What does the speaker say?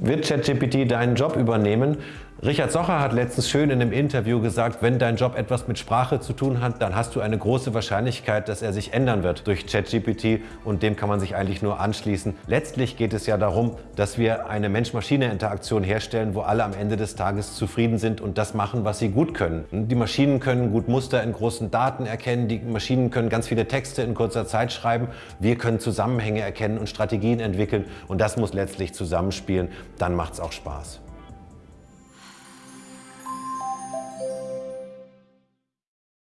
Wird ChatGPT deinen Job übernehmen? Richard Socher hat letztens schön in einem Interview gesagt, wenn dein Job etwas mit Sprache zu tun hat, dann hast du eine große Wahrscheinlichkeit, dass er sich ändern wird durch ChatGPT und dem kann man sich eigentlich nur anschließen. Letztlich geht es ja darum, dass wir eine Mensch-Maschine-Interaktion herstellen, wo alle am Ende des Tages zufrieden sind und das machen, was sie gut können. Die Maschinen können gut Muster in großen Daten erkennen, die Maschinen können ganz viele Texte in kurzer Zeit schreiben, wir können Zusammenhänge erkennen und Strategien entwickeln und das muss letztlich zusammenspielen, dann macht es auch Spaß.